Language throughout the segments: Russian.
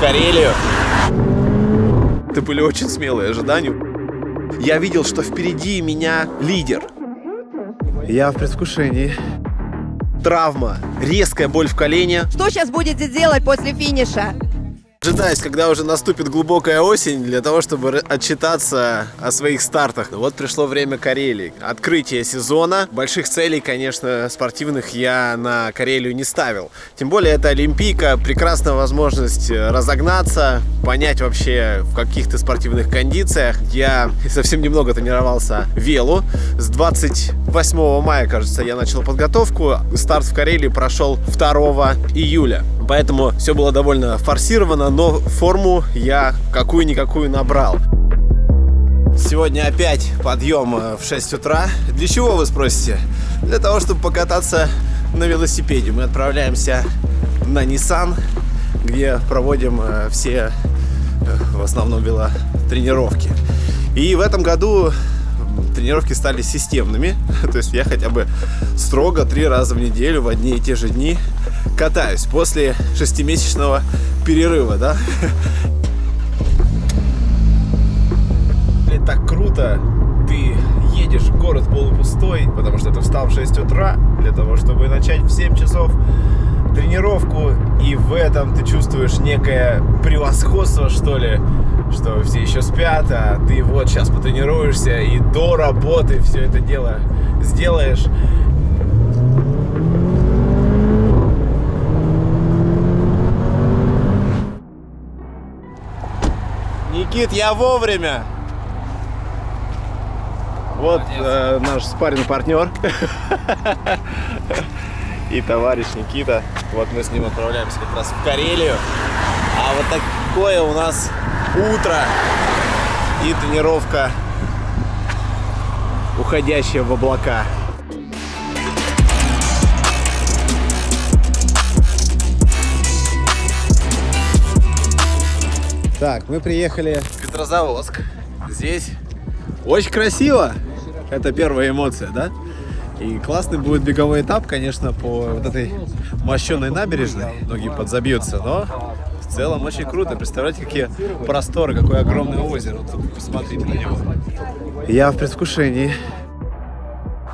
Карелию. Это были очень смелые ожидания. Я видел, что впереди меня лидер. Я в предвкушении. Травма, резкая боль в колене. Что сейчас будете делать после финиша? Дожидаюсь, когда уже наступит глубокая осень, для того, чтобы отчитаться о своих стартах. Вот пришло время Карелии. Открытие сезона. Больших целей, конечно, спортивных я на Карелию не ставил. Тем более, это Олимпийка. Прекрасная возможность разогнаться, понять вообще, в каких то спортивных кондициях. Я совсем немного тренировался велу. С 28 мая, кажется, я начал подготовку. Старт в Карелии прошел 2 июля. Поэтому все было довольно форсировано, но форму я какую-никакую набрал. Сегодня опять подъем э, в 6 утра. Для чего, вы спросите? Для того, чтобы покататься на велосипеде. Мы отправляемся на Nissan, где проводим э, все, э, в основном, велотренировки. И в этом году тренировки стали системными. То есть я хотя бы строго три раза в неделю в одни и те же дни катаюсь после шестимесячного перерыва, да? Блин, так круто! Ты едешь в город полупустой, потому что ты встал в 6 утра для того, чтобы начать в 7 часов тренировку, и в этом ты чувствуешь некое превосходство, что ли, что все еще спят, а ты вот сейчас потренируешься и до работы все это дело сделаешь. Никит, я вовремя. Вот э, наш спарринг партнер и товарищ Никита. Вот мы с ним отправляемся как раз в Карелию. А вот такое у нас утро и тренировка, уходящая в облака. Так, мы приехали в Петрозаводск. Здесь очень красиво. Это первая эмоция, да? И классный будет беговой этап, конечно, по вот этой мощенной набережной. Многие подзабьются, но в целом очень круто. Представляете, какие просторы, какое огромное озеро. Тут посмотрите на него. Я в предвкушении.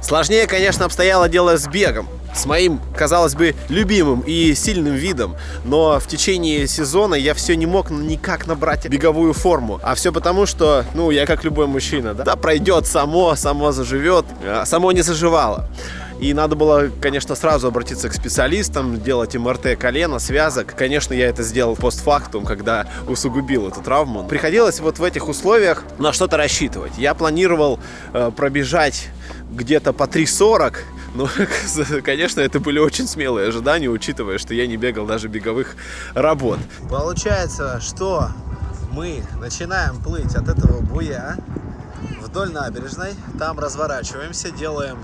Сложнее, конечно, обстояло дело с бегом с моим, казалось бы, любимым и сильным видом, но в течение сезона я все не мог никак набрать беговую форму. А все потому, что, ну, я как любой мужчина, да, да пройдет само, само заживет, а само не заживало. И надо было, конечно, сразу обратиться к специалистам, делать МРТ колена, связок. Конечно, я это сделал постфактум, когда усугубил эту травму. Приходилось вот в этих условиях на что-то рассчитывать. Я планировал э, пробежать где-то по 3.40, ну, конечно, это были очень смелые ожидания, учитывая, что я не бегал даже беговых работ. Получается, что мы начинаем плыть от этого буя вдоль набережной, там разворачиваемся, делаем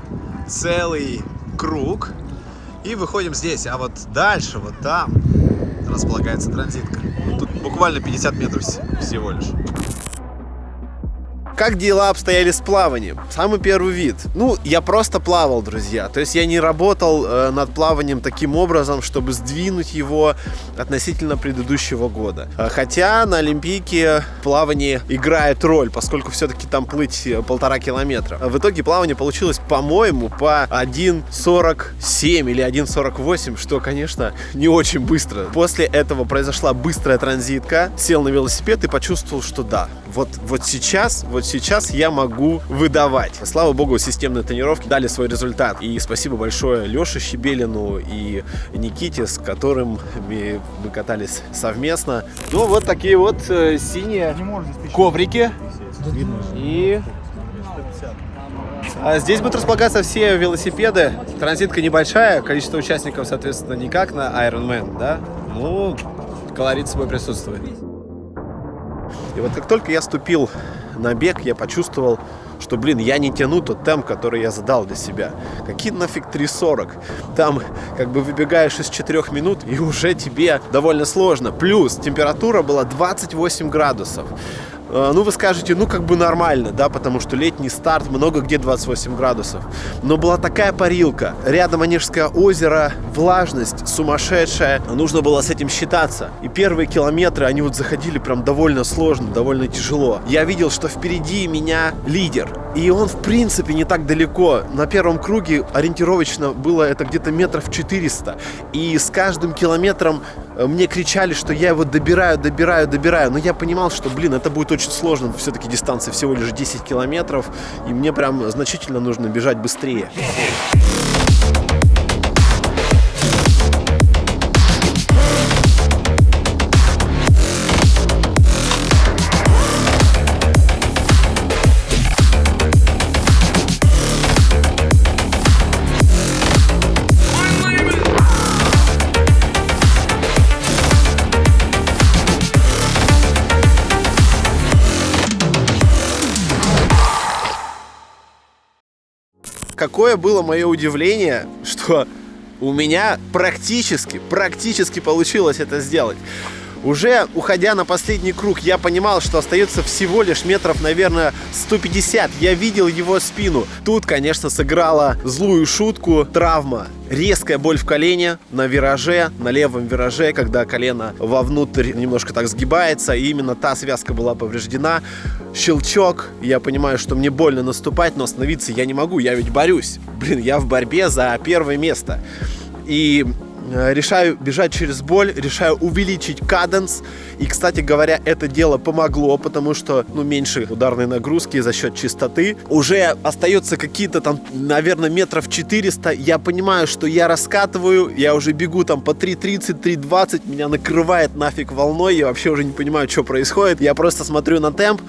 целый круг и выходим здесь. А вот дальше, вот там, располагается транзитка. Тут буквально 50 метров всего лишь. Как дела обстояли с плаванием? Самый первый вид. Ну, я просто плавал, друзья. То есть я не работал э, над плаванием таким образом, чтобы сдвинуть его относительно предыдущего года. Э, хотя на Олимпийке плавание играет роль, поскольку все-таки там плыть э, полтора километра. В итоге плавание получилось, по-моему, по 1.47 или 1.48, что, конечно, не очень быстро. После этого произошла быстрая транзитка, сел на велосипед и почувствовал, что да, вот, вот сейчас, вот сейчас я могу выдавать. Слава богу, системные тренировки дали свой результат. И спасибо большое Леше Щебелину и Никите, с которым мы, катались совместно. Ну, вот такие вот э, синие коврики. И а здесь будут располагаться все велосипеды. Транзитка небольшая, количество участников, соответственно, не как на Ironman, да? Ну, колорит свой присутствует. И вот как только я ступил на бег, я почувствовал, что, блин, я не тяну тот темп, который я задал для себя. Какие нафиг 3.40? Там как бы выбегаешь из 4 минут, и уже тебе довольно сложно. Плюс температура была 28 градусов. Э, ну, вы скажете, ну, как бы нормально, да, потому что летний старт, много где 28 градусов. Но была такая парилка. Рядом Онежское озеро, влажность сумасшедшая. Нужно было с этим считаться. И первые километры, они вот заходили прям довольно сложно, довольно тяжело. Я видел, что впереди меня лидер. И он, в принципе, не так далеко. На первом круге ориентировочно было это где-то метров 400. И с каждым километром э, мне кричали, что я его добираю, добираю, добираю. Но я понимал, что, блин, это будет очень сложно. Все-таки дистанция всего лишь 10 километров. И мне прям значительно нужно бежать быстрее. Какое было мое удивление, что у меня практически, практически получилось это сделать. Уже уходя на последний круг, я понимал, что остается всего лишь метров, наверное, 150. Я видел его спину. Тут, конечно, сыграла злую шутку травма. Резкая боль в колене на вираже, на левом вираже, когда колено вовнутрь немножко так сгибается, и именно та связка была повреждена. Щелчок, я понимаю, что мне больно наступать, но остановиться я не могу, я ведь борюсь. Блин, я в борьбе за первое место. И решаю бежать через боль, решаю увеличить каденс. И, кстати говоря, это дело помогло, потому что, ну, меньше ударной нагрузки за счет чистоты. Уже остается какие-то там, наверное, метров 400. Я понимаю, что я раскатываю, я уже бегу там по 3.30, 3.20, меня накрывает нафиг волной, я вообще уже не понимаю, что происходит. Я просто смотрю на темп,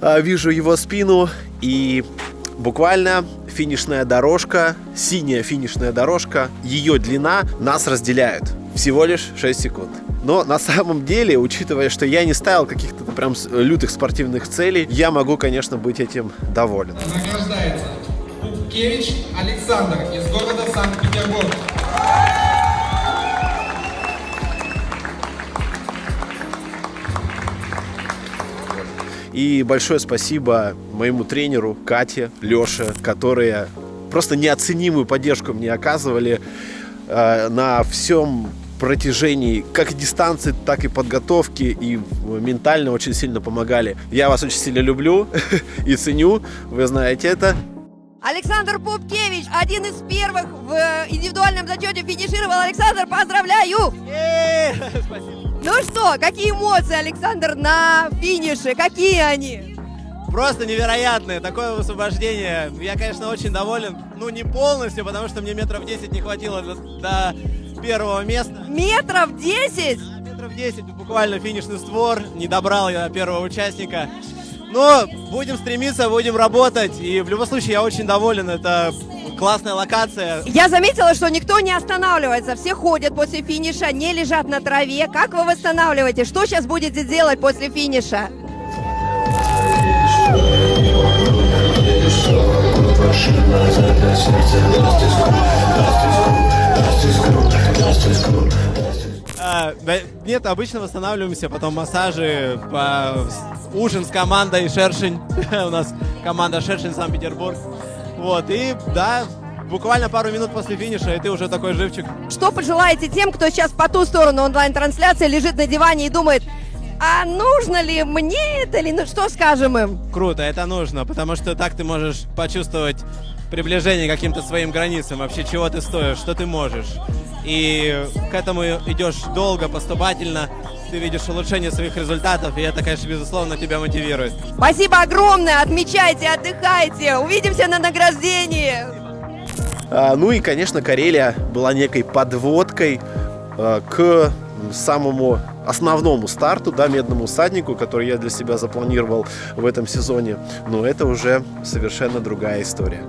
э, вижу его спину и буквально финишная дорожка, синяя финишная дорожка, ее длина нас разделяют. Всего лишь 6 секунд. Но на самом деле, учитывая, что я не ставил каких-то прям лютых спортивных целей, я могу, конечно, быть этим доволен. Награждается Пупкевич Александр из города Санкт-Петербург. И большое спасибо моему тренеру Кате, Леше, которые просто неоценимую поддержку мне оказывали э, на всем протяжении как дистанции, так и подготовки, и ментально очень сильно помогали. Я вас очень сильно люблю и ценю, вы знаете это. Александр Пупкевич, один из первых в индивидуальном зачете финишировал. Александр, поздравляю! Спасибо. Ну что, какие эмоции, Александр, на финише? Какие они? Просто невероятные. Такое высвобождение. Я, конечно, очень доволен. Ну, не полностью, потому что мне метров 10 не хватило до, до первого места. Метров 10? Да, метров 10, буквально финишный створ. Не добрал я первого участника. Но будем стремиться, будем работать. И в любом случае я очень доволен. Это классная локация. Я заметила, что никто не останавливается. Все ходят после финиша, не лежат на траве. Как вы восстанавливаете? Что сейчас будете делать после финиша? А, нет, обычно восстанавливаемся, потом массажи, по, ужин с командой Шершень. У нас команда Шершень Санкт-Петербург. Вот, и да, буквально пару минут после финиша, и ты уже такой живчик. Что пожелаете тем, кто сейчас по ту сторону онлайн-трансляции лежит на диване и думает, а нужно ли мне это или ну что скажем им? Круто, это нужно, потому что так ты можешь почувствовать приближение к каким-то своим границам, вообще чего ты стоишь, что ты можешь. И к этому идешь долго, поступательно, ты видишь улучшение своих результатов, и это, конечно, безусловно, тебя мотивирует. Спасибо огромное, отмечайте, отдыхайте, увидимся на награждении. А, ну и, конечно, Карелия была некой подводкой а, к самому основному старту, да, медному всаднику, который я для себя запланировал в этом сезоне. Но это уже совершенно другая история.